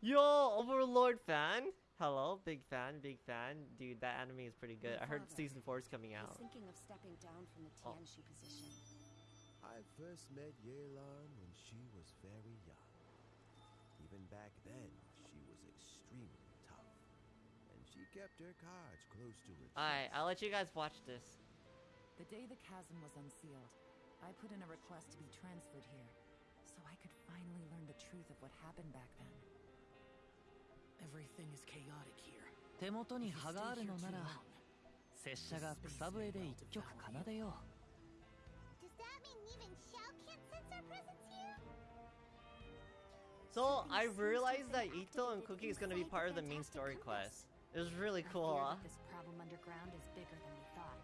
Yo, Overlord fan. Hello, big fan, big fan. Dude, that anime is pretty good. I heard season four is coming out. thinking of stepping down from the Oh. Position. I first met Yelan when she was very young. Even back then, she was extremely tough. And she kept her cards close to her chest. Alright, I'll let you guys watch this. The day the chasm was unsealed, I put in a request to be transferred here, so I could finally learn the truth of what happened back then. Everything is chaotic here. So I realized that Itto and Cookie is going to be part of the main story quest. It was really cool. This problem underground is bigger than we thought.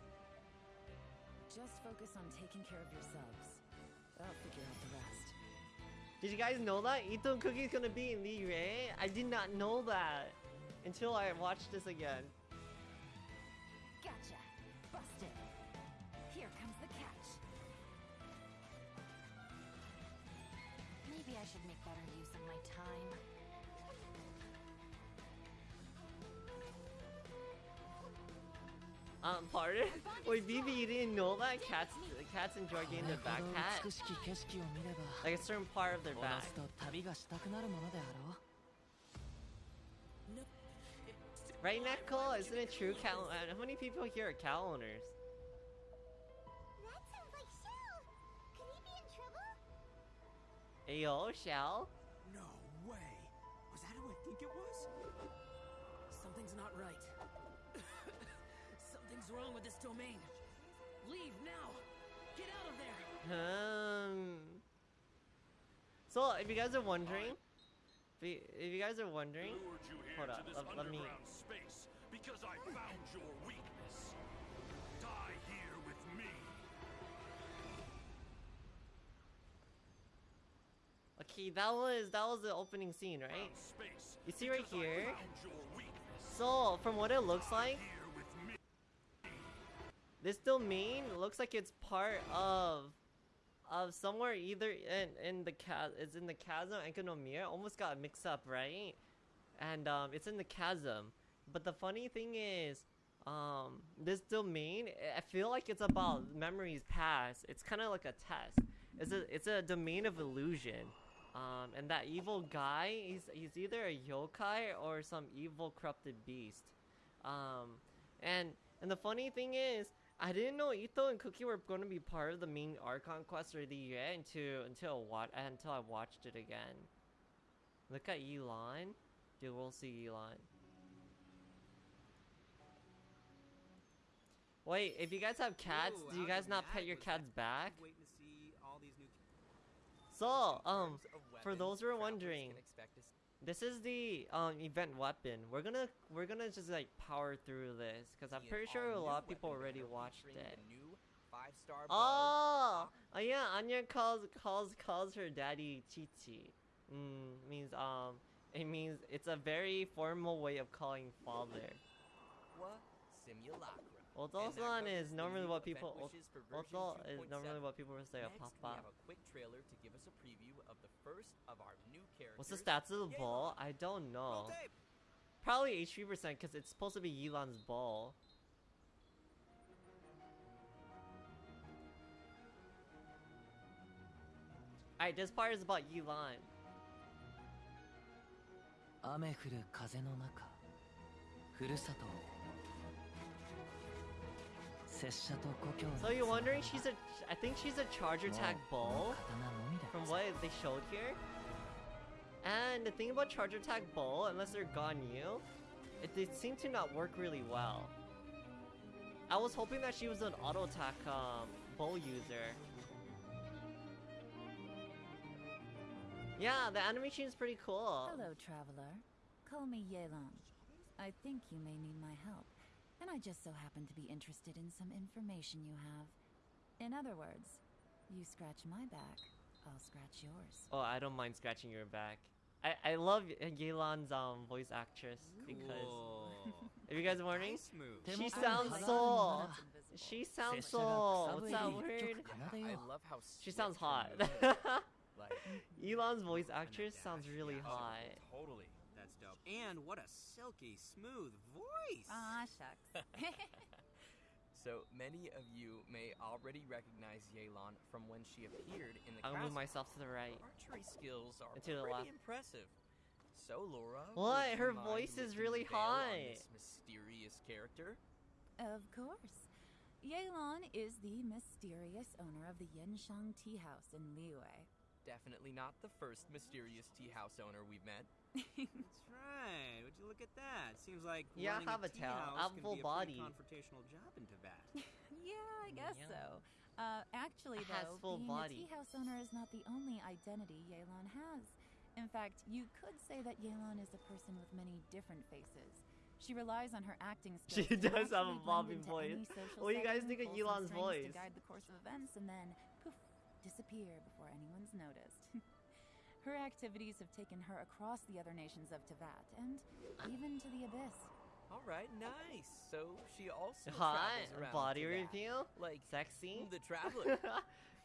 Just focus on taking care of yourselves. I'll figure out did you guys know that Itto and Cookie is gonna be in Liyue? I did not know that until I watched this again. Gotcha! Busted! Here comes the catch. Maybe I should make better use of my time. Um, pardon? Wait, BB, you didn't know that? Cats cats enjoy getting their back oh, pat? Like a certain part of their back. Oh, right, Nicole? Isn't it true? Cow How many people here are cow owners? That sounds? Ayo, Shell? No way! Was that who I think it was? Something's not right. Something's wrong with this domain. Leave now. Get out of there. Um. So, if you guys are wondering, if you, if you guys are wondering, you hold to up, let, let me. space because I found your weakness. Die here with me. Okay, that was that was the opening scene, right? You see right here? found your weakness. So, from what it looks like, Here with me. This domain looks like it's part of of somewhere either in in the chasm it's in the chasm Enkanomiya almost got mixed up right? And um it's in the chasm. But the funny thing is um this domain I feel like it's about memories past. It's kind of like a test. It's a it's a domain of illusion. Um and that evil guy he's he's either a yokai or some evil corrupted beast. Um, and and the funny thing is, I didn't know Itto and Cookie were going to be part of the main Archon quest or the Yue until until what until I watched it again. Look at Elon, dude. We'll see Elon. Wait, if you guys have cats, Ooh, do you guys not pet your cats back? To see all these new So, um, for those who are wondering, can expect to s- this is the um event weapon. We're gonna we're gonna just like power through this because I'm pretty sure a lot of people already watched it. the new five-star Oh, oh yeah, Anya calls calls calls her daddy Chichi. Mm, means um, it means it's a very formal way of calling father. What? Simulacra. Oto-san And that is covers the normally new what event people wishes for version Oto is 2.7. normally what people would say a Next, we have papa. a quick trailer to give us a preview of the first of our new characters. What's the stats of the ball? I don't know. Probably HP percent because it's supposed to be Yelan's ball. Alright, this part is about Yelan. 雨降る風の中ふるさとを拙者と故郷の So you're wondering, she's a, I think she's a charge attack oh. ball, from what they showed here. And the thing about charge attack ball, unless they're Ganyu, it, it seemed to not work really well. I was hoping that she was an auto attack um, bow user. Yeah, the animation is pretty cool. Hello, traveler. Call me Yelan. I think you may need my help and I just so happen to be interested in some information you have. In other words, you scratch my back, I'll scratch yours. Oh, I don't mind scratching your back. I, I love Yelan's um voice actress because if you guys are wondering, she sounds so she sounds so what's that word? I love how She sounds hot. her movement is. Like, Elon's voice actress sounds really hot. totally. That's dope. And what a silky smooth voice. Aw, shucks. So many of you may already recognize Yelan from when she appeared in the I'll move myself to the right. Her archery skills are And to the pretty left. impressive. So, Laura, What? Her voice is really the veil on high. This mysterious character. Of course. Yelan is the mysterious owner of the Yanshang Tea House in Liyue. Definitely not the first mysterious tea house owner we've met. That's right. Would you look at that? Seems like Yeah, running have a tea tail. house Have can full body. confrontational job in Tibet. yeah, I guess Yeah. so. Uh, actually, though, full being body. a tea house owner is not the only identity Yelan has. In fact, you could say that Yelan is a person with many different faces. She relies on her acting skills. She does have a naturally bobbing voice. What do you guys think of pull Yelan's voice? To guide the course of events and then poof, disappear before anyone's noticed. her activities have taken her across the other nations of Teyvat and even to the abyss. All right, nice. So she also Hot travels around body reveal, like sexy. the traveler.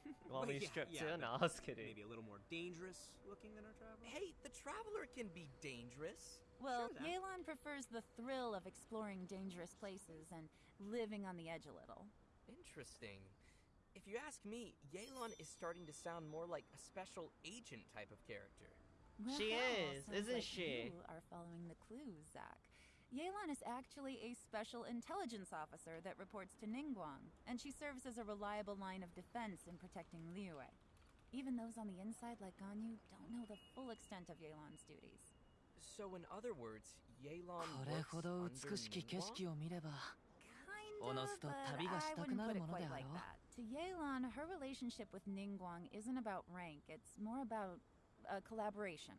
You want me to Yeah, strip yeah, too? No, I was kidding. Maybe a little more dangerous looking than our traveler. hey, the traveler can be dangerous. Well, Sure, Zach. Yelan prefers the thrill of exploring dangerous places and living on the edge a little. Interesting. If you ask me, Yelan is starting to sound more like a special agent type of character. Well, she is, isn't like she? You are following the clues, Zach. Yelan is actually a special intelligence officer that reports to Ningguang, and she serves as a reliable line of defense in protecting Liyue. Even those on the inside, like Ganyu, don't know the full extent of Yelan's duties. So, in other words, Yelan works under Ningguang? Kind of, but I wouldn't put it quite like that. To Yelan, her relationship with Ningguang isn't about rank, it's more about a collaboration.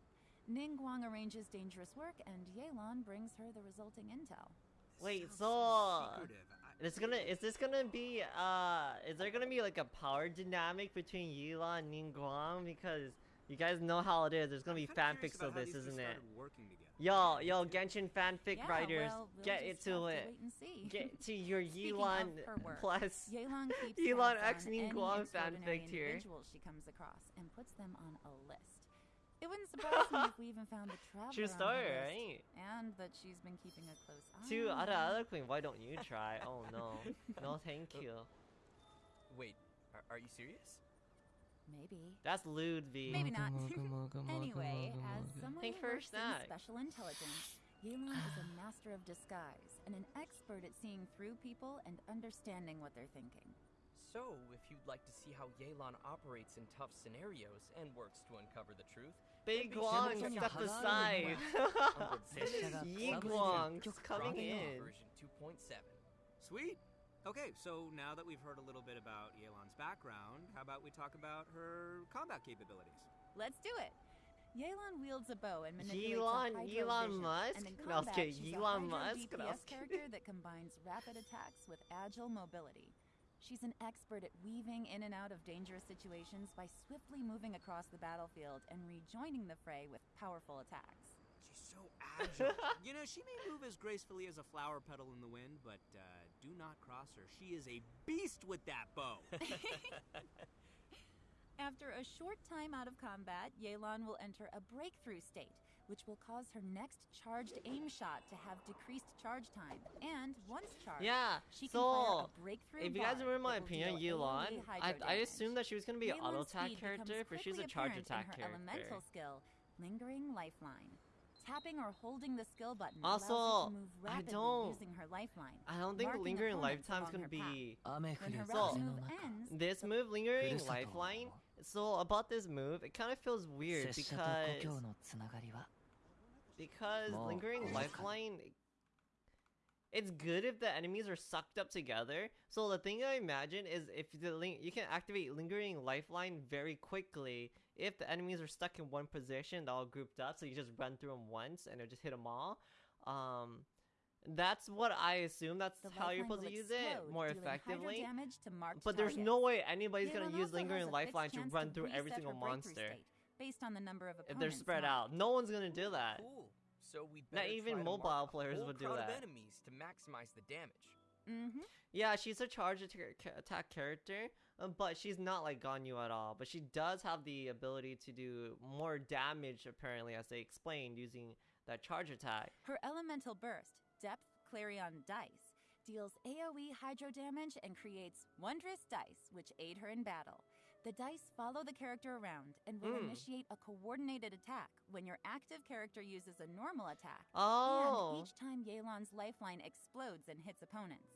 Ningguang arranges dangerous work, and Yelan brings her the resulting intel. Wait, Sounds so secretive. I- it's gonna is this gonna be uh is there gonna be like a power dynamic between Yila and Ningguang because you guys know how it is. There's gonna I'm be kinda fanfics of this, isn't it? Started Working together. Yo, yo, Genshin fanfic yeah, writers, well, we'll get into have to it. wait and see. Get to your Speaking Yilon of her work, plus Yelan keeps X on any Ningguang extraordinary fanfic tier. individuals she comes across and puts them on a list. It wouldn't surprise me if we even found the traveler True on her story, list, right? And that she's been keeping a close eye. To other other queen, why don't you try? Oh no, no, thank oh. you. Wait, are, are you serious? Maybe. That's lewd. V. Maybe not. anyway, as someone Thanks who works in special intelligence, Yelan is a master of disguise and an expert at seeing through people and understanding what they're thinking. So, if you'd like to see how Yelan operates in tough scenarios and works to uncover the truth, Big Guang step aside. Yi Guang coming in. Version 2.7. Sweet. Okay, so now that we've heard a little bit about Yelan's background, how about we talk about her combat capabilities? Let's do it. Yelan wields a bow and manipulates Elon- a Elon hydrovision, Musk? And in No, I was combat, kidding. she's Elon a hydro Musk? DPS character that combines rapid attacks with agile mobility. She's an expert at weaving in and out of dangerous situations by swiftly moving across the battlefield and rejoining the fray with powerful attacks. She's so agile. you know, she may move as gracefully as a flower petal in the wind, but uh, do not cross her. She is a beast with that bow. After a short time out of combat, Yelan will enter a breakthrough state, which will cause her next charged aim shot to have decreased charge time. And once charged, Yeah, she can fire so a breakthrough if you guys bar remember my opinion, deal Yulon, AoE I, hydro I assumed that she was gonna be an auto attack character, but she's a quickly charge attack in her character. elemental skill, Lingering Lifeline tapping or holding the skill button also, I don't, I don't think lingering lifetime is gonna be. So ends, this move, lingering lifeline. So about this move, it kind of feels weird because because lingering lifeline. It's good if the enemies are sucked up together. So the thing I imagine is if the link you can activate lingering lifeline very quickly if the enemies are stuck in one position, they're all grouped up. So you just run through them once and it'll just hit them all. Um, that's what I assume. That's the how you're supposed to will use it more effectively. damage to marked But there's no way anybody's gonna use lingering lifeline to run through every single monster Based on the number of if they're spread marked. out. No one's gonna do that. Cool. So we Not even mobile players would do that. enemies to maximize the damage. Mm-hmm. Yeah, she's a charge attack character, but she's not like Ganyu at all. But she does have the ability to do more damage, apparently, as they explained, using that charge attack. Her elemental burst, Depth Clarion Dice, deals AoE hydro damage and creates wondrous dice, which aid her in battle. The dice follow the character around and will Mm. initiate a coordinated attack when your active character uses a normal attack. Oh. And each time Yelan's lifeline explodes and hits opponents.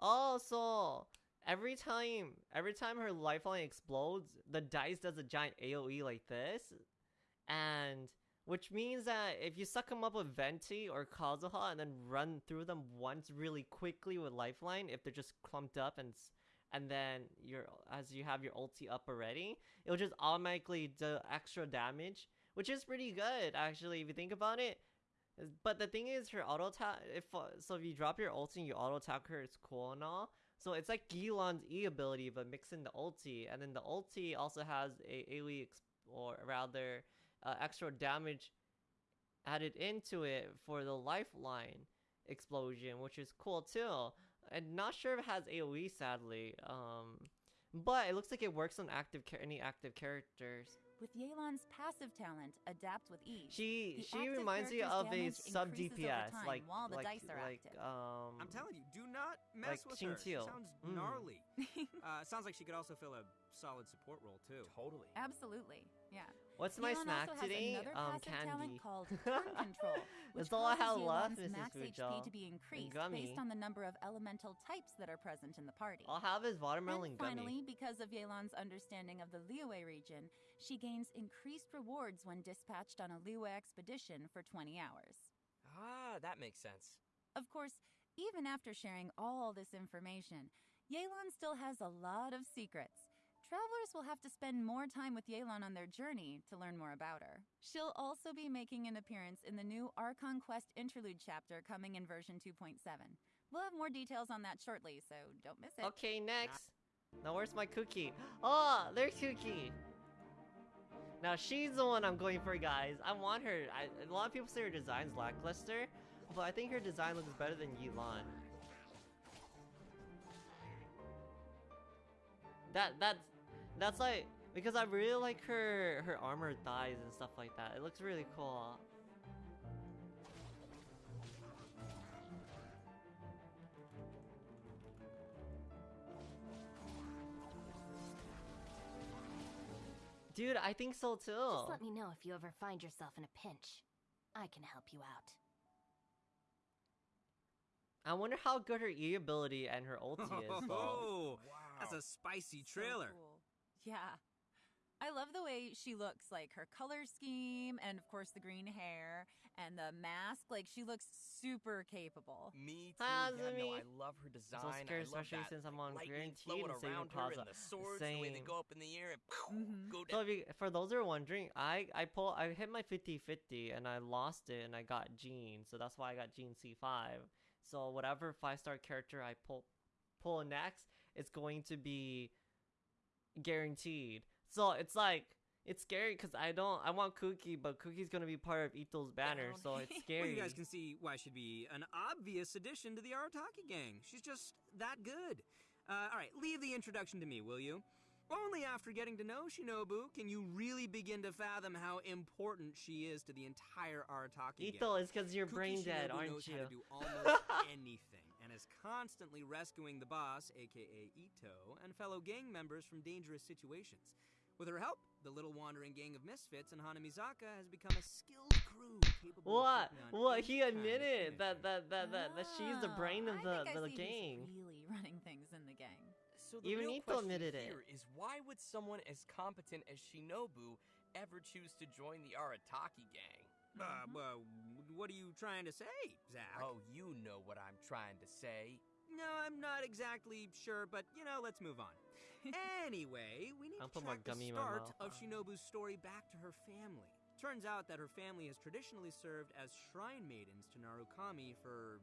Oh, so every time every time her lifeline explodes, the dice does a giant AoE like this, and which means that if you suck them up with Venti or Kazuha and then run through them once really quickly with lifeline, if they're just clumped up and and then you're as you have your ulti up already, it'll just automatically do extra damage, which is pretty good actually if you think about it. But the thing is, her auto attack. If so, if you drop your ulti and you auto attack her, it's cool and all. So it's like Gilon's E ability, but mix in the ulti, and then the ulti also has a AoE or rather uh, extra damage added into it for the lifeline explosion, which is cool too. And not sure if it has AoE, sadly. Um, but it looks like it works on active any active characters. With Yelan's passive talent, Adapt with Ease. She she reminds me of a sub DPS, time like while the like dice are like active. um. I'm telling you, do not mess like with Xing her. She sounds Mm. gnarly. uh, sounds like she could also fill a solid support role too. Totally. Absolutely, yeah. What's my Yelan snack also has today? another Um, passive candy. talent called Turn Control, which That's all I causes have left, Yelan's Mrs. max HP Fujal. to be increased based on the number of elemental types that are present in the party. I'll have his watermelon and gummy. finally, because of Yelan's understanding of the Liyue region, she gains increased rewards when dispatched on a Liyue expedition for 20 hours. Ah, that makes sense. Of course, even after sharing all this information, Yelan still has a lot of secrets. Travelers will have to spend more time with Yelan on their journey to learn more about her. She'll also be making an appearance in the new Archon Quest interlude chapter coming in version 2.7. We'll have more details on that shortly, so don't miss it. Okay, next. Now where's my cookie? Ah, oh, there's Cookie. Now she's the one I'm going for, guys. I want her. I, a lot of people say her design's lackluster, but I think her design looks better than Yilan. That that's that's like because I really like her her armor thighs and stuff like that. It looks really cool. Dude, I think so too. Just let me know if you ever find yourself in a pinch. I can help you out. I wonder how good her E ability and her ulti is. though. Oh, that's a spicy So trailer. cool. Yeah. I love the way she looks, like her color scheme, and of course the green hair and the mask. Like she looks super capable. Me too. Hi, yeah, no, I love her design. so scared, I especially that, since I'm on lightning guaranteed flowing and saving around her Plaza. and the swords, the way they Same. go up in the air and Mhm. go So down. if you, for those who are wondering, I I pull I hit my 50-50 and I lost it and I got Jean, so that's why I got Jean C5. So whatever five star character I pull pull next, it's going to be guaranteed. So it's like it's scary because I don't I want Cookie, but Cookie's gonna be part of Itto's banner, so it's Well, scary. you guys can see why she'd be an obvious addition to the Arataki gang. She's just that good. Uh, all right, leave the introduction to me, will you? Only after getting to know Shinobu can you really begin to fathom how important she is to the entire Arataki Itto, gang. it's because you're Kuki brain dead, Shinobu aren't knows you? how to do almost anything is constantly rescuing the boss, aka Itto, and fellow gang members from dangerous situations. With her help, the little wandering gang of misfits in Hanamizaka has become a skilled crew capable What? of What? any He kind of admitted that that that that, that she's the Oh, brain of I the think I the see who's gang. really running things in the gang. So the Even real Itto question admitted it. here is why would someone as competent as Shinobu ever choose to join the Arataki gang? Uh, well, what are you trying to say, Zach? Oh, you know what I'm trying to say. No, I'm not exactly sure, but you know, let's move on. anyway, we need I'll to put track the gummy in start of Shinobu's story back to her family. Turns out that her family has traditionally served as shrine maidens to Narukami for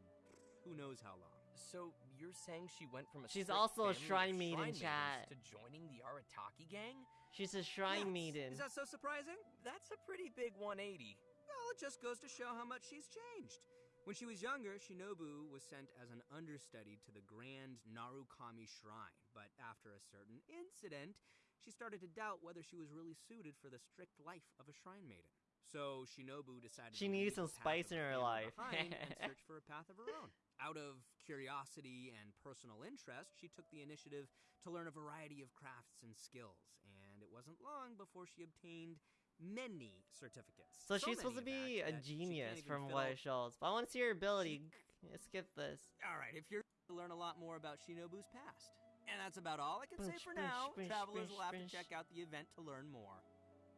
who knows how long. So you're saying she went from a She's also a shrine maiden, maidens chat. to joining the Arataki gang? She's a shrine Yes. maiden. Is that so surprising? That's a pretty big 180. Well, it just goes to show how much she's changed. When she was younger, Shinobu was sent as an understudy to the Grand Narukami Shrine, but after a certain incident, she started to doubt whether she was really suited for the strict life of a shrine maiden. So Shinobu decided She needs some spice in her life. and search for a path of her own. Out of curiosity and personal interest, she took the initiative to learn a variety of crafts and skills, and it wasn't long before she obtained many certificates. So she's supposed to be a she genius from what it shows. But I want to see her ability. Skip this. All right, if you're to learn a lot more about Shinobu's past. And that's about all I can say for bunch, now. bunch, Travelers bunch, will have to check out the event to learn more.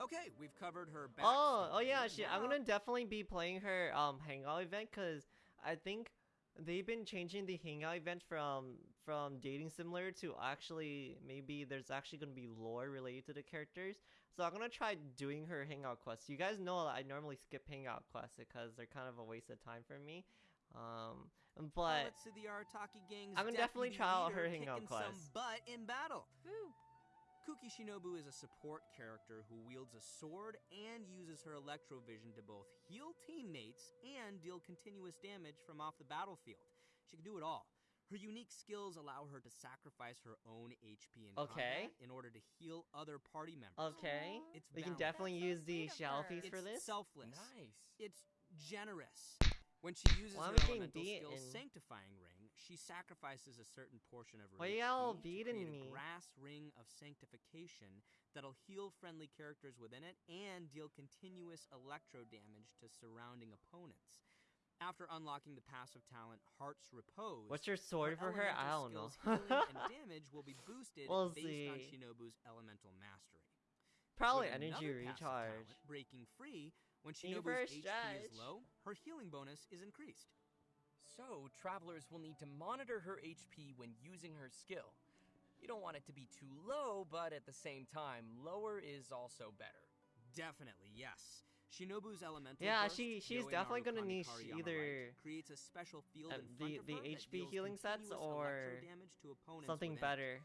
Okay, we've covered her back. Oh, oh yeah, she, I'm gonna definitely be playing her um hangout event because I think they've been changing the hangout event from from dating similar to actually maybe there's actually gonna be lore related to the characters. So I'm gonna try doing her hangout quests. You guys know I normally skip hangout quests because they're kind of a waste of time for me. Um, but let's see the Arataki gang's I'm gonna definitely try out her hangout kicking some quest. butt in battle. Woo. Kuki Shinobu is a support character who wields a sword and uses her electrovision to both heal teammates and deal continuous damage from off the battlefield. She can do it all. Her unique skills allow her to sacrifice her own HP in Okay. combat in order to heal other party members. okay, It's we can definitely That's use the sweet of shadow for this. selfless. Nice. It's generous. When she uses Why her am I getting elemental skills beaten? sanctifying ring, she sacrifices a certain portion of her Why HP y'all to beating create me? a grass ring of sanctification that'll heal friendly characters within it and deal continuous electro damage to surrounding opponents. After unlocking the passive talent Heart's Repose, What's your sword for her? I don't know. and damage will be boosted We'll based on. Shinobu's elemental mastery. Probably With energy another passive recharge. talent, breaking free, when Need Shinobu's first HP is low, her healing bonus is increased. So, travelers will need to monitor her HP when using her skill. You don't want it to be too low, but at the same time, lower is also better. Definitely, yes. Shinobu's elemental Yeah, burst, she- she's Yoe definitely niche sh- on the either, creates a special field uh, the- the HP healing sets or damage to opponents Something better.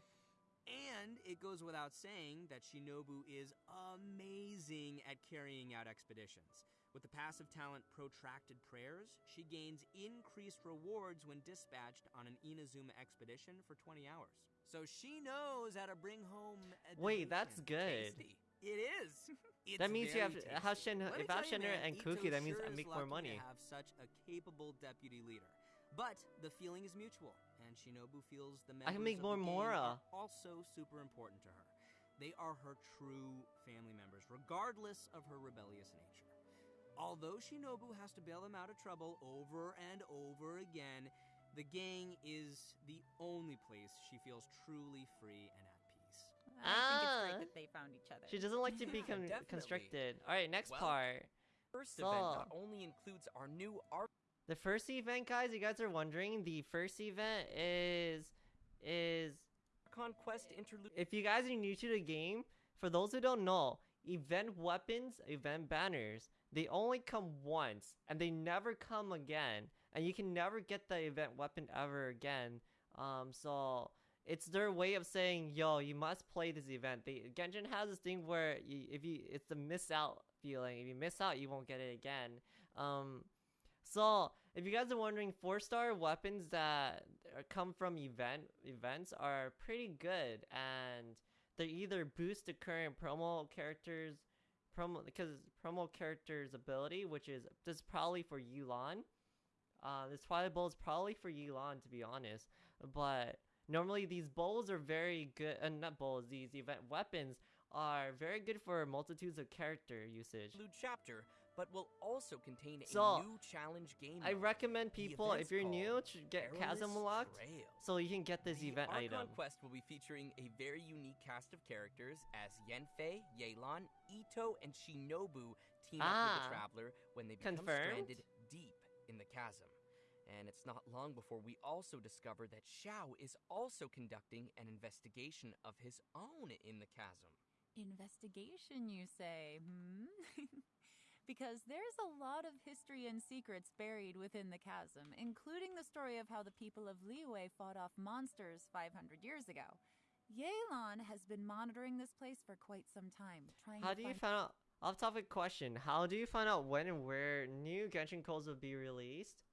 And it goes without saying that Shinobu is amazing at carrying out expeditions. With the passive talent Protracted Prayers, she gains increased rewards when dispatched on an Inazuma expedition for 20 hours. So she knows how to bring home. Wait, that's good. Tasty. It is. It's That means you have tasty. Shen- if I have tell you, Shenmue man, and Kuki, that means sure I make more money. To have such a capable deputy leader. But the feeling is mutual, and Shinobu feels the members I can make of more Mora. also super important to her. They are her true family members, regardless of her rebellious nature. Although Shinobu has to bail them out of trouble over and over again, the gang is the only place she feels truly free and at peace. I think it's Ah. great that they found each other. She doesn't like to be Yeah, con- definitely. constricted. All right, next Well, part. First event only includes our new art The first event, guys, you guys are wondering, the first event is is conquest interlude. if you guys are new to the game, for those who don't know, event weapons, event banners, they only come once and they never come again. And you can never get the event weapon ever again. Um, so it's their way of saying, "Yo, you must play this event." They Genshin has this thing where you, if you, it's the miss out feeling. If you miss out, you won't get it again. Um, so if you guys are wondering, four star weapons that come from event events are pretty good, and they either boost the current promo characters, promo because promo character's ability, which is this is probably for Yulan. Uh, this Twilight Bowl is probably for Yulan to be honest, but normally these bowls are very good. Uh, not bowls. These event weapons are very good for multitudes of character usage. chapter, but will also contain a So, new challenge game. I recommend people if you're new to get Chasm Trail. so you can get this the event Archon item. Quest will be featuring a very unique cast of characters as Yanfei, Yelan, Itto, and Shinobu team up with Ah. the Traveler when they become Confirmed? stranded deep in the chasm. And it's not long before we also discover that Xiao is also conducting an investigation of his own in the chasm. Investigation, you say? Hmm? because there's a lot of history and secrets buried within the chasm, including the story of how the people of Liyue fought off monsters 500 years ago. Yelan has been monitoring this place for quite some time, trying How to do you find find out? Off topic question. How do you find out when and where new Genshin codes will be released?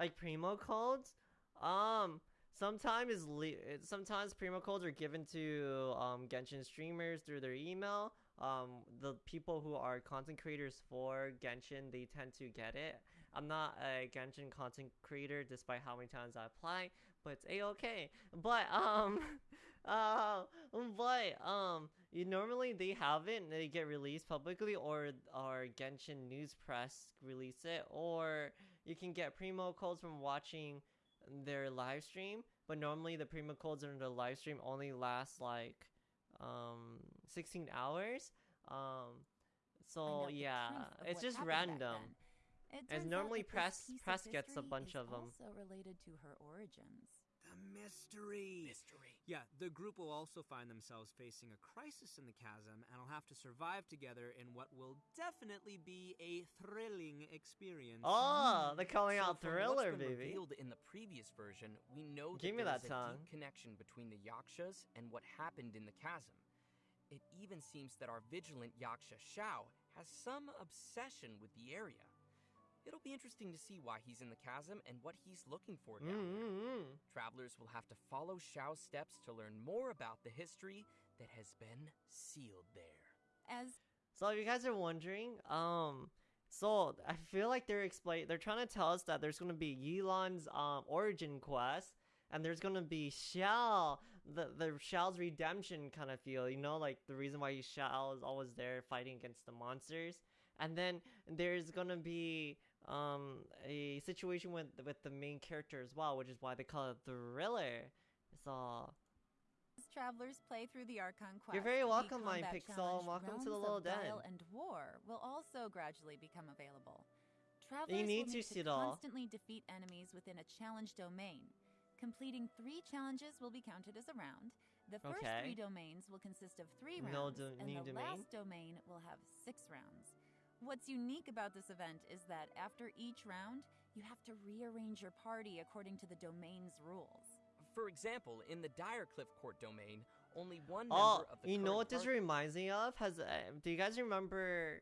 Like primo codes? Um, sometimes is le- sometimes primo codes are given to um Genshin streamers through their email. um, the people who are content creators for Genshin, they tend to get it. I'm not a Genshin content creator, despite how many times I apply, but it's a okay. But um, uh, but um, you normally they have it and they get released publicly, or or Genshin News Press release it, or you can get primo codes from watching their live stream. But normally the primo codes in the live stream only last like um 16 hours. Um, so Find out the yeah, it's just random. It As normally press- press gets a bunch is them. Also related to her origins. The mystery. Mystery. Yeah, the group will also find themselves facing a crisis in the chasm and will have to survive together in what will definitely be a thrilling experience. Oh, they're calling So out thriller, baby. revealed in the previous version, we know Give that that a deep connection between the Yakshas and what happened in the chasm. It even seems that our vigilant Yaksha Xiao has some obsession with the area. It'll be interesting to see why he's in the chasm and what he's looking for down. Mm-hmm. Travelers will have to follow Xiao's steps to learn more about the history that has been sealed there. As So if you guys are wondering, um, so I feel like they're explain they're trying to tell us that there's gonna be Yilon's um origin quest, and there's gonna be Xiao, the the Xiao's redemption kind of feel, you know, like the reason why Xiao is always there fighting against the monsters, and then there's gonna be um a situation with with the main character as well, which is why they call it thriller. So As travelers play through the Archon quest, You're very welcome, my Pixel. Welcome to the little den. and War will also gradually become available. Travelers need to need see to all. constantly defeat enemies within a challenge domain. Completing three challenges will be counted as a round. The first Okay. three domains will consist of three No rounds, do- and the domain? last domain will have six rounds. What's unique about this event is that after each round, you have to rearrange your party according to the domain's rules. For example, in the Direcliff Court domain, only one Oh, member of the you know what this reminds me of? Has uh, do you guys remember?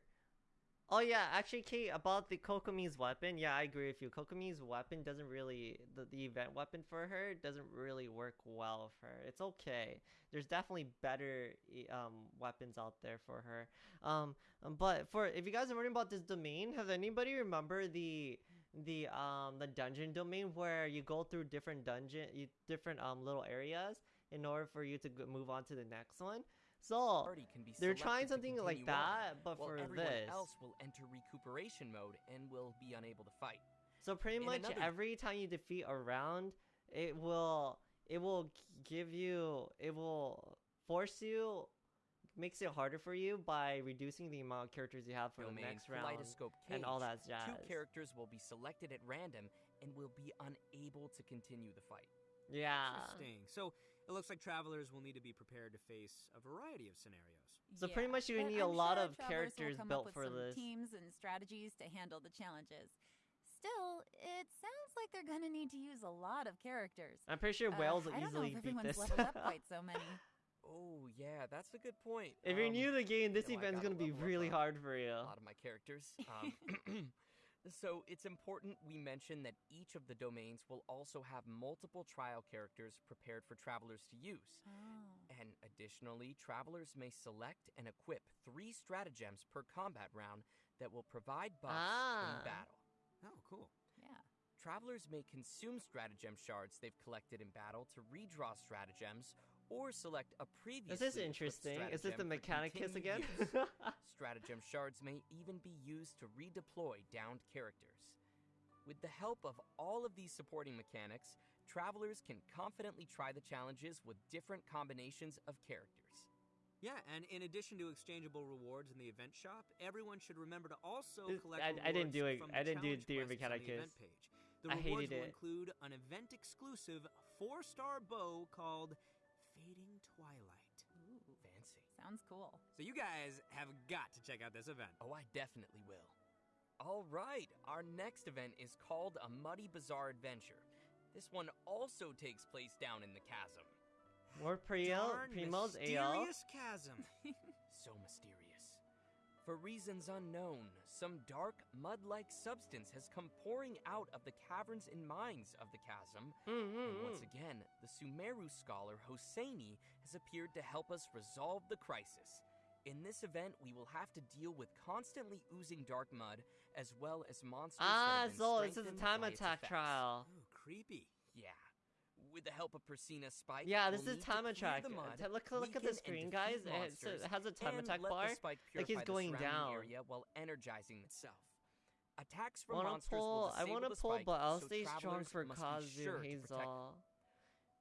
Oh yeah, actually, Kate, about the Kokomi's weapon. Yeah, I agree with you. Kokomi's weapon doesn't really the, the event weapon for her doesn't really work well for her. It's okay. There's definitely better um weapons out there for her. Um, um, but for if you guys are wondering about this domain, has anybody remember the the um the dungeon domain where you go through different dungeon, you, different um little areas in order for you to move on to the next one? So party can be they're trying something like continue on, that, but while for everyone this. else will enter recuperation mode and will be unable to fight. So pretty in much another- every time you defeat a round, it will it will give you it will force you makes it harder for you by reducing the amount of characters you have for the next round Kaleidoscope and all that jazz. Two characters will be selected at random and will be unable to continue the fight. Yeah. Interesting. So it looks like travelers will need to be prepared to face a variety of scenarios. So pretty much you but need a I'm lot sure of travelers will characters come built up with for some this. Teams and strategies to handle the challenges. Still, it sounds like they're gonna need to use a lot of characters. I'm pretty sure Uh, Wales will I don't know if beat everyone's this. leveled up quite so many. Oh yeah, that's a good point. if you're Um, new to the game, this you know, I event's gotta gonna be level up really hard for you. a lot of my characters. Um, so it's important we mention that each of the domains will also have multiple trial characters prepared for travelers to use. Oh. And additionally, travelers may select and equip three stratagems per combat round that will provide buffs Ah. in battle. Oh, cool. Yeah. Travelers may consume stratagem shards they've collected in battle to redraw stratagems or select a previous. Is this interesting? Is this the Mechanicus again? Stratagem shards may even be used to redeploy downed characters. With the help of all of these supporting mechanics, travelers can confidently try the challenges with different combinations of characters. Yeah, and in addition to exchangeable rewards in the event shop, everyone should remember to also This- collect I- I didn't do rewards it- from I didn't do challenge Theory quests on the Mechanicus. event page. The I rewards will it. include an event-exclusive four-star bow called Fading Twilight. Ooh, Fancy. sounds cool. So you guys have got to check out this event. Oh, I definitely will. All right, our next event is called a Muddy Bizarre Adventure. This one also takes place down in the chasm. More Priel, Darn Primo's AL. mysterious chasm. So mysterious. For reasons unknown, some dark, mud like substance has come pouring out of the caverns and mines of the chasm. And once Mm-hmm. again, the Sumeru scholar Hosseini has appeared to help us resolve the crisis. In this event, we will have to deal with constantly oozing dark mud, as well as monsters. Ah, that have been so this is a time attack effects. trial. Ooh, creepy. Yeah. With the help of Persina Spike. Yeah, this we'll is to time attack. Look, look at the screen, guys. It has, monsters, it has a time attack bar. Like he's going down. Area while energizing itself. Attacks I from wanna monsters pull. will I wanna pull, spike, but I'll so stay strong for Kazu sure to Hazel.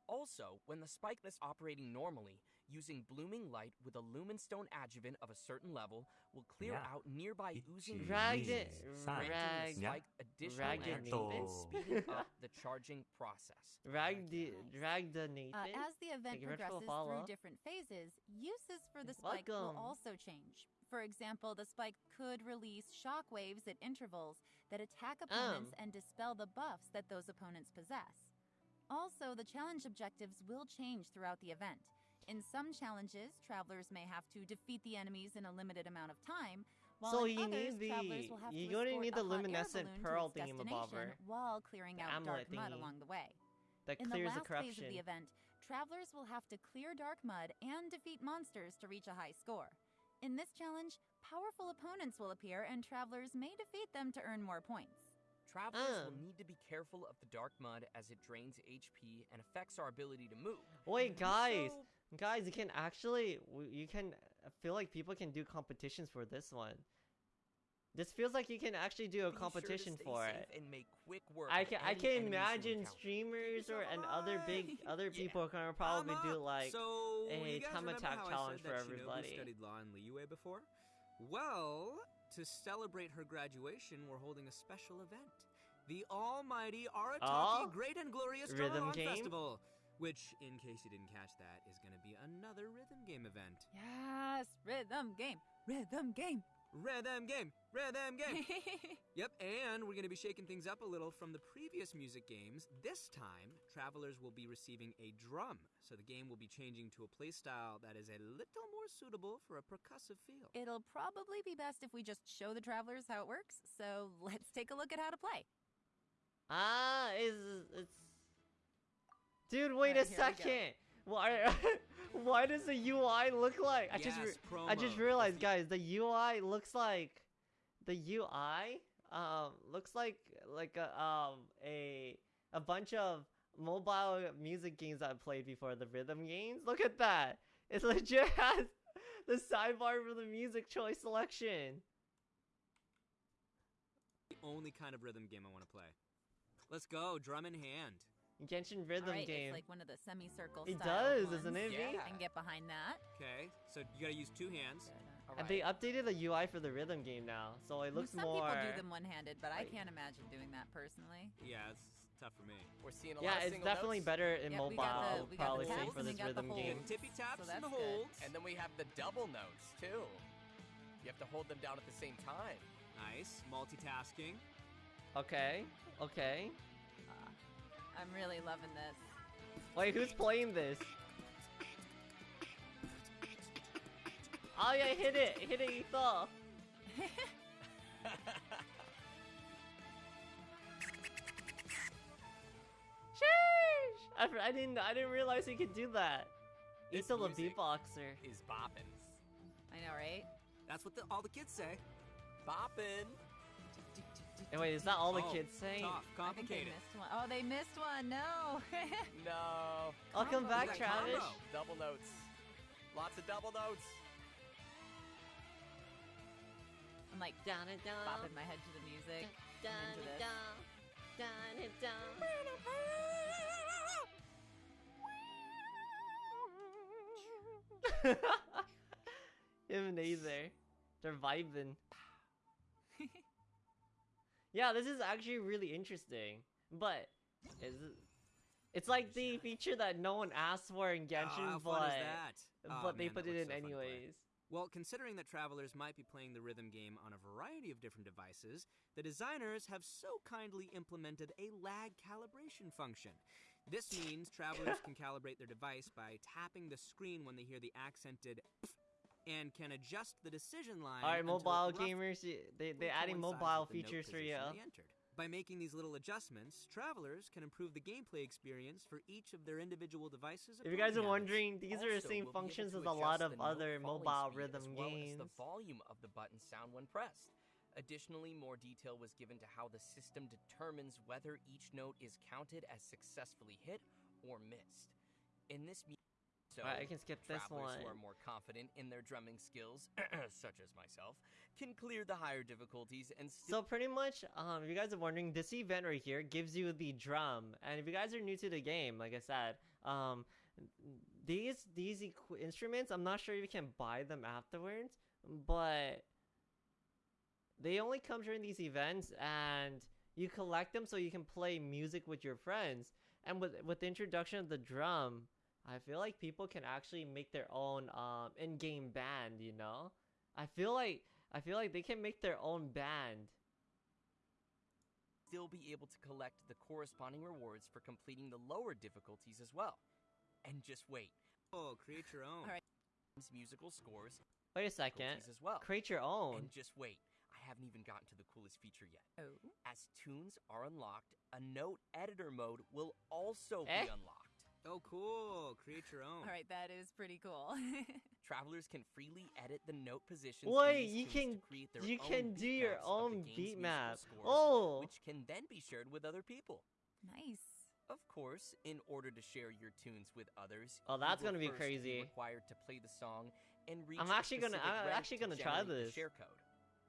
Also, when the spike is operating normally, using blooming light with a lumenstone adjuvant of a certain level will clear Yeah. out nearby oozing Rag fumes, it- granting rag- the spike additional energy and Nathan. speeding up the charging process. Rag the drag the Nathan. Uh, as the event Thank you very much for the progresses through different phases, uses for the spike Welcome. will also change. For example, the spike could release shock waves at intervals that attack opponents Um. and dispel the buffs that those opponents possess. Also, the challenge objectives will change throughout the event. In some challenges, travelers may have to defeat the enemies in a limited amount of time, while So in you others, need travelers the- will have you're to gonna escort need a the hot air luminescent balloon pearl to its thingamabobber. destination while clearing The out dark amulet mud along the way. that In the last the corruption. phase of the event, travelers will have to clear dark mud and defeat monsters to reach a high score. In this challenge, powerful opponents will appear and travelers may defeat them to earn more points. Travelers will Um. need to be careful of the dark mud as it drains HP and affects our ability to move. Wait, guys, So, guys, you can actually, you can I feel like people can do competitions for this one. This feels like you can actually do a be competition stay for it. And make quick work I can I can imagine streamers or and other big other Yeah. people gonna probably do like so, a time attack challenge for everybody. studied law in Liyue before? Well, to celebrate her graduation, we're holding a special event. The almighty Arataki Oh? Great and Glorious Rhythm? Festival, which, in case you didn't catch that, is going to be another rhythm game event. Yes, rhythm game, rhythm game. Rhythm game, rhythm game. Yep, and we're going to be shaking things up a little from the previous music games. This time, travelers will be receiving a drum, so the game will be changing to a playstyle that is a little more suitable for a percussive feel. It'll probably be best if we just show the travelers how it works, so let's take a look at how to play. Ah, is it's Dude, wait Alright, a we second. Why why does the UI look like I just Yes, re- I just realized guys, the UI looks like the UI um looks like like a um a a bunch of mobile music games I've played before, the rhythm games. Look at that. It legit has the sidebar for the music choice selection. The only kind of rhythm game I want to play. Let's go, drum in hand. Genshin rhythm Alright, game. It's like one of the semicircle. It style does, isn't ones. it, Yeah. I can get behind that. Okay, so you gotta use two hands. All And they updated the UI for the rhythm game now, so it looks Some more. people do them one-handed, but I can't imagine doing that personally. Yeah, it's tough for me. We're seeing a Yeah, lot of it's definitely notes. better in Yep, we mobile. got the- I we got probably say taps for and we this the rhythm game. Tippy taps So and the that's good. And then we have the double notes too. You have to hold them down at the same time. Nice, multitasking. Okay, okay. I'm really loving this. Wait, who's playing this? Oh yeah, hit it, hit it, Ethan. Sheesh! I didn't, I didn't realize he could do that. This Ethan the music beatboxer. Is boppin'. I know, right? That's what the, all the kids say. Boppin'. And wait, is that all the Oh, kids saying? Tough, I they missed one. Oh, they missed one. No. No. Welcome Combo. Come back, Travis. combo. Double notes. Lots of double notes. I'm like Down and down. bopping my head to the music. Down I'm into and this. down. Down and down. Him and Aether. They're vibing. yeah, this is actually really interesting. But is it, it's like the feature that no one asked for in Oh, Genshin, how but oh, is that? Oh, but they put it in so fun to play. anyways. Well, considering that travelers might be playing the rhythm game on a variety of different devices, the designers have so kindly implemented a lag calibration function. This means travelers can calibrate their device by tapping the screen when they hear the accented and can adjust the decision line. All right, mobile gamers, y- they're adding mobile with the note features for you. entered. By making these little adjustments, travelers can improve the gameplay experience for each of their individual devices. If you guys are wondering, these are the same we'll functions as a lot of other mobile rhythm as well games. As the volume of the button sound when pressed. Additionally, more detail was given to how the system determines whether each note is counted as successfully hit or missed. In this so Alright, I can skip this travelers who one. are more confident in their drumming skills, such as myself, can clear the higher difficulties and still So pretty much, um, if you guys are wondering, this event right here gives you the drum, and if you guys are new to the game, like I said, um, these these equ- instruments, I'm not sure if you can buy them afterwards, but they only come during these events, and you collect them so you can play music with your friends. And with with the introduction of the drum, I feel like people can actually make their own um in-game band. You know, I feel like I feel like they can make their own band. still be able to collect the corresponding rewards for completing the lower difficulties as well. And just wait, Oh, create your own. Alright. musical scores Wait a second. difficulties as well. Create your own. And just wait, I haven't even gotten to the coolest feature yet. Oh. As tunes are unlocked, a note editor mode will also Eh? be unlocked. Oh, cool. Create your own. All right, that is pretty cool. Travelers can freely edit the note positions. in Wait, these you tunes can to create their you own can do beat your maps of the own beat map. scores, Oh, which can then be shared with other people. nice. Of course, in order to share your tunes with others, Oh, that's gonna be first crazy. required to play the song and reach. I'm actually gonna- I'm actually gonna try the this. share code.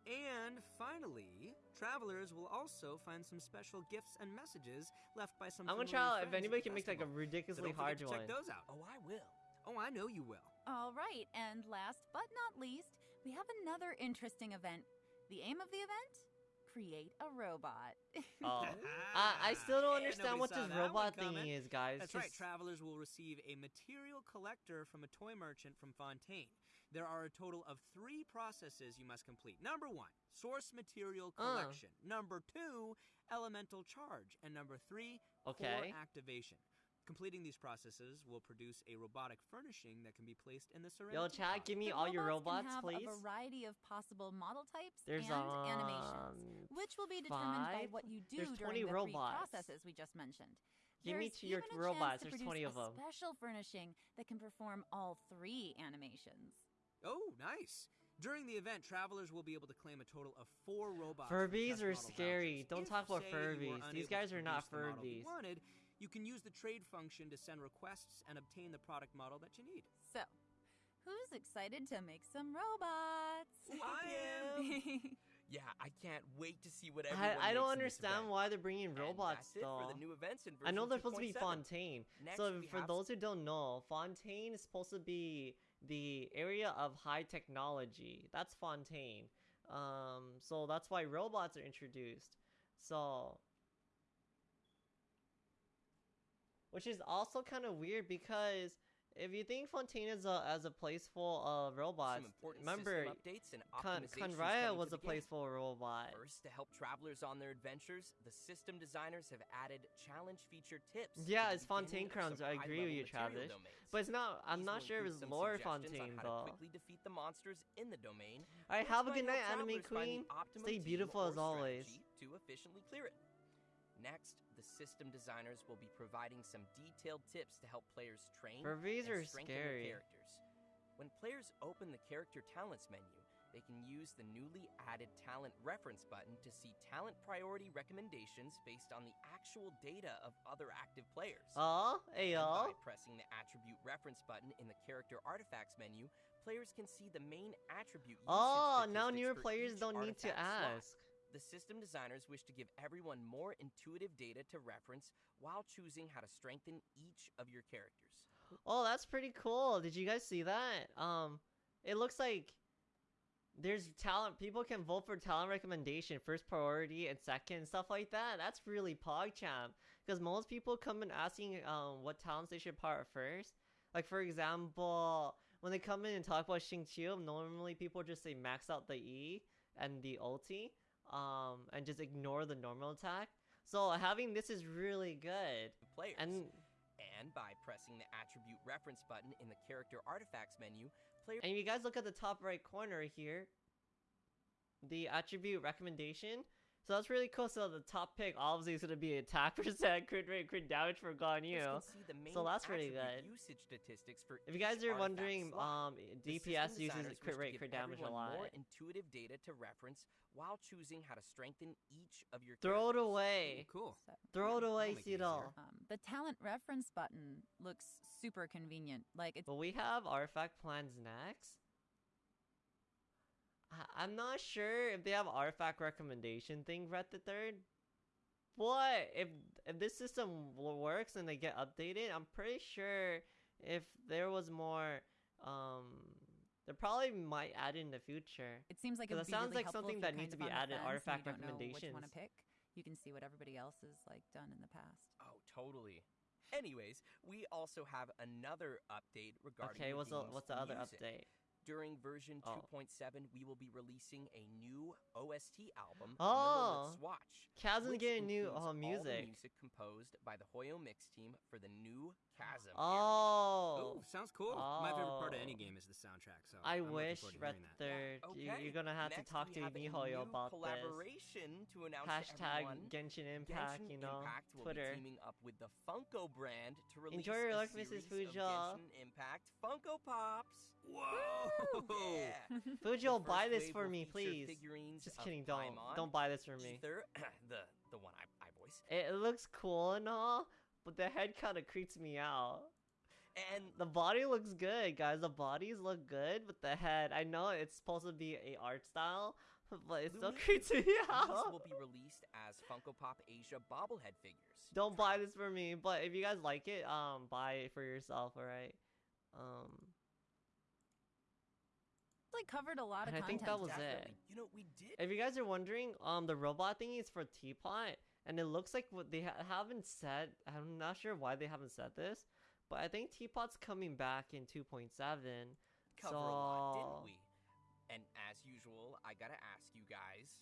And finally, travelers will also find some special gifts and messages left by some. I'm gonna try out if anybody the can make like a festival. So ridiculously hard to one. check those out. Oh, I will. Oh, I know you will. All right, and last but not least, we have another interesting event. The aim of the event? Create a robot. Oh, I, I still don't understand nobody what this robot thing is, guys. That's right. Travelers will receive a material collector from a toy merchant from Fontaine. There are a total of three processes you must complete. Number one, source material Uh. collection. Number two, elemental charge. And number three, core activation. Completing these processes will produce a robotic furnishing that can be placed in the Serenitea Yo, chat, give me The all your robots robots, can have please. a variety of possible model types There's and animations, um, which will be determined by what you do There's during 20 the robots. three processes we just mentioned. Give me There's to your even a robots. chance to There's produce 20 of a them. Special furnishing that can perform all three animations. Oh, nice. During the event, travelers will be able to claim a total of four robots. Furbies are scary. vouchers. Don't If, talk about say, you were Furbies. These guys are not produce the model you Furbies. wanted, you can use the trade function to send requests and obtain the product model that you need. So, who's excited to make some robots? I am. Yeah, I can't wait to see what everyone I, I don't makes in this understand why they're bringing robots though. for the new events in I know they're supposed to be Fontaine. Next, so for those who don't know, Fontaine is supposed to be the area of high technology. That's Fontaine. Um, so that's why robots are introduced. So, which is also kind of weird because if you think Fontaine is a as a place full of robots, remember updates and Con- Khaenri'ah was a place full of robots. First, to help travelers on their adventures, the system designers have added challenge feature tips. Yeah, it's Fontaine Crowns. I agree with you, Travis. domains. But it's not. I'm These not sure if it's Lore Fontaine though. To quickly defeat the monsters in the domain. All right, have a good night, Anime travelers find the Queen. Stay beautiful as always. To efficiently clear it. Next, system designers will be providing some detailed tips to help players train and strengthen their scary. characters. When players open the character talents menu, they can use the newly added talent reference button to see talent priority recommendations based on the actual data of other active players. Oh, hey yo. By pressing the attribute reference button in the character artifacts menu, players can see the main attribute Oh, now newer players don't need to ask. slot. The system designers wish to give everyone more intuitive data to reference while choosing how to strengthen each of your characters. Oh, that's pretty cool. Did you guys see that? Um, it looks like there's talent. People can vote for talent recommendation, first priority and second, stuff like that. That's really PogChamp. Because most people come in asking um what talents they should part first. Like for example, when they come in and talk about Xing Qiu, normally people just say max out the E and the ulti, um, and just ignore the normal attack. So having this is really good. Players. And And by pressing the attribute reference button in the character artifacts menu, players And if you guys look at the top right corner here, the attribute recommendation So that's really cool. So the top pick obviously is gonna be attack percent, crit rate, crit damage for Players Ganyu. can see the main So that's pretty good. Usage statistics for If you guys are wondering, slot. um, DPS uses crit rate, give crit damage a lot. More intuitive data to reference while choosing how to strengthen each of your Throw it characters. away. Cool. So, Throw it away, make it easier. Um, the talent reference button looks super convenient. Like it's But we have artifact plans next. I- I'm not sure if they have artifact recommendation thing for the third. But if if this system works and they get updated, I'm pretty sure if there was more, um, they probably might add in the future. it seems like it 'Cause it sounds really like something that needs to be added, fence artifact you don't know which one to recommendations. pick. You can see what everybody else has like done in the past. Oh, totally. Anyways, we also have another update regarding Okay, the what's the game's what's the other music. update? During version Oh. 2.7, we will be releasing a new OST album, Oh. Millelith's Watch. Chasm's which getting new includes uh, all the music. music composed by the Hoyo Mix team for the new Chasm. Oh, Oh, sounds cool. My favorite part of any Oh. game is the soundtrack. So I I'm wish forward Red hearing that. Third. Okay. You, you're gonna have Next, to talk to have a Mihoyo new about this. collaboration to announce Hashtag everyone. Genshin Impact, Genshin you know, Impact will Twitter. be teaming up with the Funko brand to release Enjoy your a luck, Mrs. of Fujo. Genshin Impact Funko Pops. Whoa! Yeah. Fujo, The buy this for me, please. Figurines Just kidding, don't Paimon, don't buy this for me. Aether, the the one I, I voice, It, it looks cool and all, but the head kind of creeps me out. and The body looks good, guys. The bodies look good, but the head, I know it's supposed to be a art style, but it still Louis, creeps me these will be released as Funko Pop Asia bobblehead figures. Don't buy this for me, but if you guys like it, um, buy it for yourself, alright? Um, It's like covered a lot of And I think that was it. You know, we did. if you guys are wondering, um, the robot thing is for Teapot, and it looks like what they ha- haven't said. I'm not sure why they haven't said this, but I think Teapot's coming back in 2.7. cover so... a lot, didn't we? And as usual, I gotta ask you guys,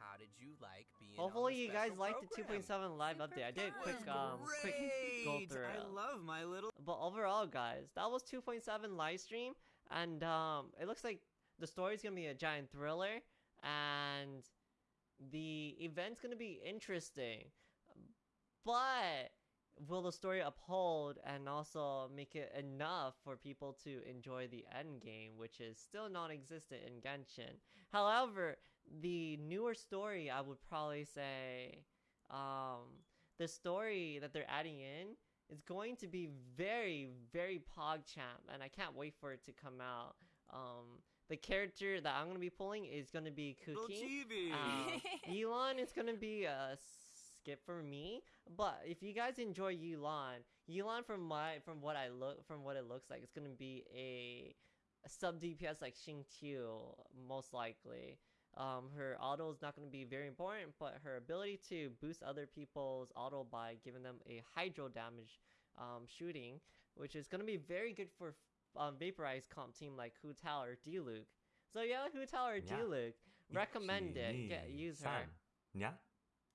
how did you like being? on Hopefully, the you guys special liked the 2.7 live Super update. I did a quick It um quick go through. I love my little. But overall, guys, that was 2.7 live stream, and um, it looks like the story's gonna be a giant thriller, and the event's gonna be interesting. But will the story uphold and also make it enough for people to enjoy the end game, which is still non-existent in Genshin? However, the newer story, I would probably say, um, the story that they're adding in is going to be very, very PogChamp, and I can't wait for it to come out. Um, the character that I'm gonna be pulling is gonna be Little Cookie. chibi. Um, Yelan is gonna be a skip for me, but if you guys enjoy Yelan, Yelan from my from what I look from what it looks like, it's gonna be a, a sub DPS like Xing Qiu most likely um, her auto is not going to be very important, but her ability to boost other people's auto by giving them a hydro damage um, shooting, which is going to be very good for um, vaporized comp team like Hu Tao or Diluc. So yeah, Hu Tao or Diluc, recommend it. Get, use her. Yeah.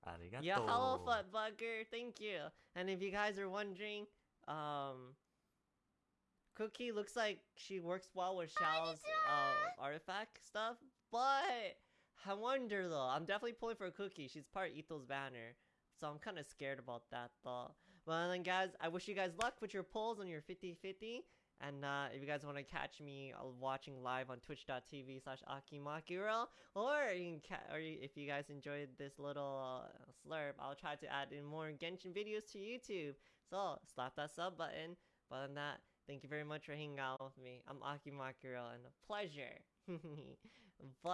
Arigato. Yeah, hello, Footbugger. Thank you. And if you guys are wondering, um, Cookie looks like she works well with Shao's uh, artifact stuff, but I wonder though. I'm definitely pulling for a Cookie. She's part of Ethel's banner, so I'm kind of scared about that though. Well then, guys, I wish you guys luck with your pulls on your 50-50. And uh, if you guys want to catch me uh, watching live on twitch.tv slash akimakiro, or you can ca- or if you guys enjoyed this little uh, slurp, I'll try to add in more Genshin videos to YouTube. So slap that sub button. But than that, thank you very much for hanging out with me. I'm Akimakiro, and a pleasure. but